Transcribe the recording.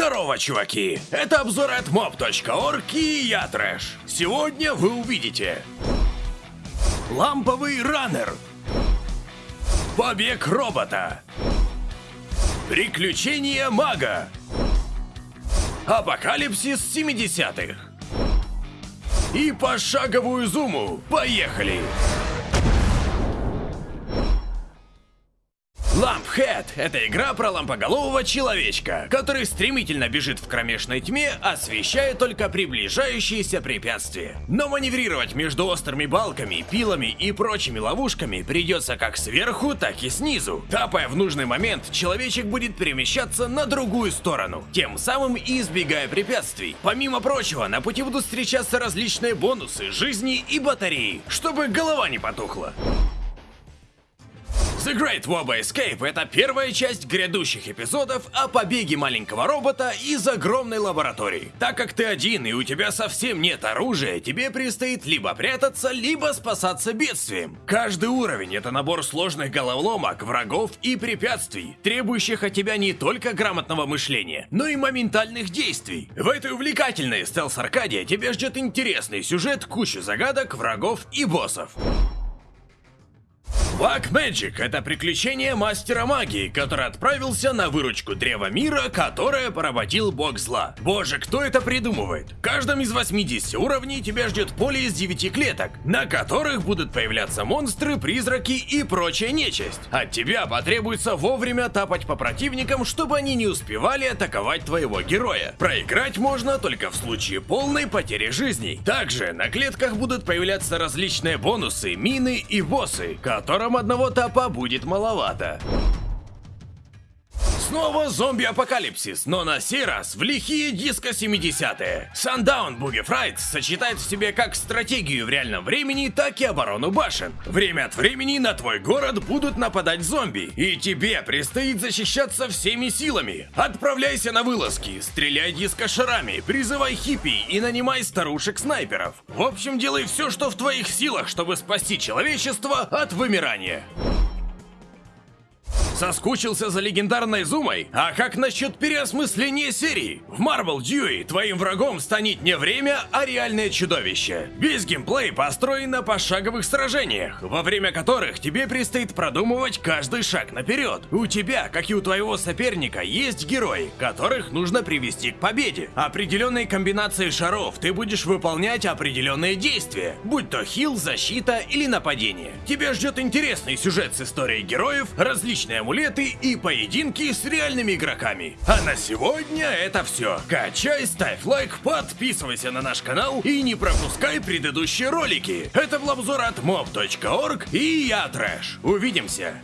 Здорово, чуваки! Это обзор от mob.org и я Трэш. Сегодня вы увидите Ламповый раннер Побег робота Приключения мага Апокалипсис 70-х И пошаговую зуму. Поехали! Лампхед — это игра про лампоголового человечка, который стремительно бежит в кромешной тьме, освещая только приближающиеся препятствия. Но маневрировать между острыми балками, пилами и прочими ловушками придется как сверху, так и снизу. Тапая в нужный момент, человечек будет перемещаться на другую сторону, тем самым избегая препятствий. Помимо прочего, на пути будут встречаться различные бонусы, жизни и батареи, чтобы голова не потухла. The Great Woba Escape — это первая часть грядущих эпизодов о побеге маленького робота из огромной лаборатории. Так как ты один и у тебя совсем нет оружия, тебе предстоит либо прятаться, либо спасаться бедствием. Каждый уровень — это набор сложных головоломок, врагов и препятствий, требующих от тебя не только грамотного мышления, но и моментальных действий. В этой увлекательной стелс-аркаде тебя ждет интересный сюжет, кучу загадок, врагов и боссов. Black Magic — это приключение мастера магии, который отправился на выручку Древа Мира, которое поработил бог зла. Боже, кто это придумывает? В каждом из 80 уровней тебя ждет поле из 9 клеток, на которых будут появляться монстры, призраки и прочая нечисть. От тебя потребуется вовремя тапать по противникам, чтобы они не успевали атаковать твоего героя. Проиграть можно только в случае полной потери жизней. Также на клетках будут появляться различные бонусы, мины и боссы, которым одного тапа будет маловато. Снова зомби-апокалипсис, но на сей раз в лихие диско 70-е. Sundown Boogie Fright сочетает в себе как стратегию в реальном времени, так и оборону башен. Время от времени на твой город будут нападать зомби, и тебе предстоит защищаться всеми силами. Отправляйся на вылазки, стреляй диско-шарами, призывай хиппи и нанимай старушек-снайперов. В общем, делай все, что в твоих силах, чтобы спасти человечество от вымирания. Соскучился за легендарной Зумой? А как насчет переосмысления серии? В Marvel Dewey твоим врагом станет не время, а реальное чудовище. Весь геймплей построен на пошаговых сражениях, во время которых тебе предстоит продумывать каждый шаг наперед. У тебя, как и у твоего соперника, есть герои, которых нужно привести к победе. Определенной комбинацией шаров ты будешь выполнять определенные действия, будь то хил, защита или нападение. Тебя ждет интересный сюжет с историей героев, различные амулеты и поединки с реальными игроками. А на сегодня это все. Качай, ставь лайк, подписывайся на наш канал и не пропускай предыдущие ролики. Это был обзор от mob.org и я Трэш. Увидимся.